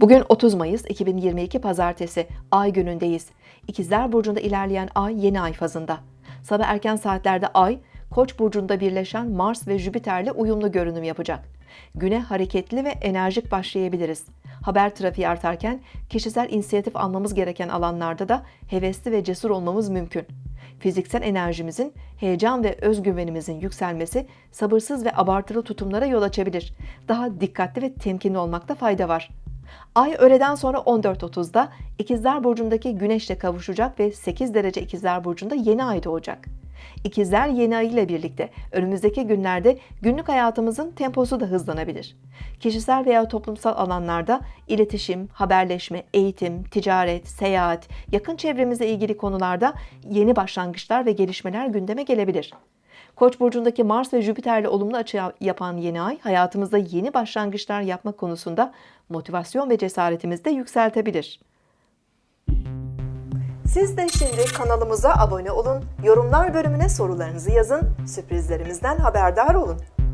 Bugün 30 Mayıs 2022 Pazartesi Ay günündeyiz. İkizler Burcu'nda ilerleyen Ay yeni ay fazında. Sabah erken saatlerde Ay, Koç burcunda birleşen Mars ve Jüpiter'le uyumlu görünüm yapacak. Güne hareketli ve enerjik başlayabiliriz. Haber trafiği artarken kişisel inisiyatif almamız gereken alanlarda da hevesli ve cesur olmamız mümkün. Fiziksel enerjimizin, heyecan ve özgüvenimizin yükselmesi sabırsız ve abartılı tutumlara yol açabilir. Daha dikkatli ve temkinli olmakta fayda var. Ay öğleden sonra 14.30'da İkizler Burcu'ndaki Güneş'le kavuşacak ve 8 derece İkizler Burcu'nda yeni ay doğacak. İkizler yeni ay ile birlikte önümüzdeki günlerde günlük hayatımızın temposu da hızlanabilir. Kişisel veya toplumsal alanlarda iletişim, haberleşme, eğitim, ticaret, seyahat, yakın çevremizle ilgili konularda yeni başlangıçlar ve gelişmeler gündeme gelebilir. Koç burcundaki Mars ve Jüpiter'le olumlu açı yapan yeni ay hayatımızda yeni başlangıçlar yapma konusunda motivasyon ve cesaretimizi de yükseltebilir. Siz de şimdi kanalımıza abone olun, yorumlar bölümüne sorularınızı yazın, sürprizlerimizden haberdar olun.